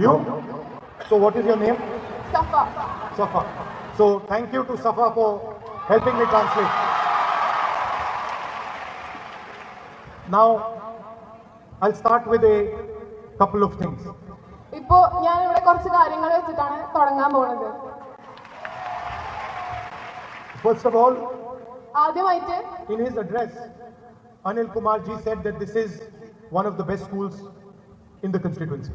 You? So what is your name? Safa Safa. So thank you to Safa for helping me translate. Now, I'll start with a couple of things. ഇപ്പോ ഞാൻ ഇവിടെ കുറച്ച് കാര്യങ്ങൾ വെച്ചിട്ടാണ് തുടങ്ങാൻ പോകുന്നത് First of all, ആദ്യമായിട്ട് in his address, Anil Kumar ji said that this is one of the best schools in the constituency.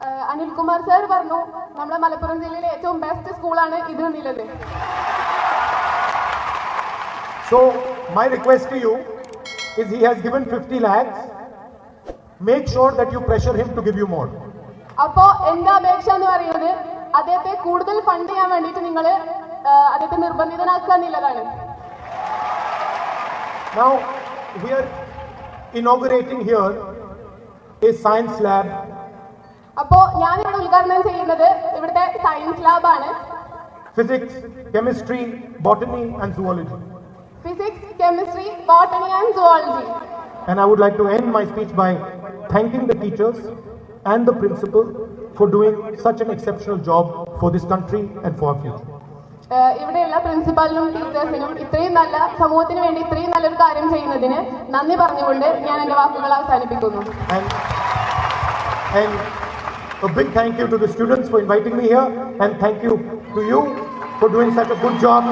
Uh, Anilkumar sir പറഞ്ഞു നമ്മുടെ മലപ്പുറം ജില്ലയിലെ ഏറ്റവും ബെസ്റ്റ് സ്കൂളാണ് ഇത് എന്നുള്ളത് So, my request to you is he has given 50 lakhs. Make sure that you pressure him to give you more. അപ്പോ എന്റെ അപേക്ഷ എന്ന് പറയുന്നത് അദ്ദേഹത്തെ കൂടുതൽ ഫണ്ട് ചെയ്യാൻ വേണ്ടിയിട്ട് നിങ്ങൾ അദ്ദേഹത്തെ നിർബന്ധിതനാക്കുക എന്നുള്ളതാണ് Now, we are inaugurating here a science lab അപ്പോ ഞാൻ ഇവിടെ ഉദ്ഘാടനം ചെയ്യുന്നത് ഇവിടുത്തെ science ലാബാണ് physics chemistry botany and zoology physics chemistry botany and zoology And I would like to end my speech by thanking the teachers and the principal for doing such an exceptional job for this country and for our future. ഇവിടെയുള്ള പ്രിൻസിപ്പാളിനും ടീച്ചേഴ്സിനും ഇത്രയും നല്ല സമൂഹത്തിന് വേണ്ടി ഇത്രയും നല്ലൊരു കാര്യം ചെയ്യുന്നതിന് നന്ദി പറഞ്ഞുകൊണ്ട് ഞാൻ എന്റെ വാക്കുകൾ അവസാനിപ്പിക്കുന്നു. A big thank you to the students for inviting me here, and thank you to you for doing such a good job.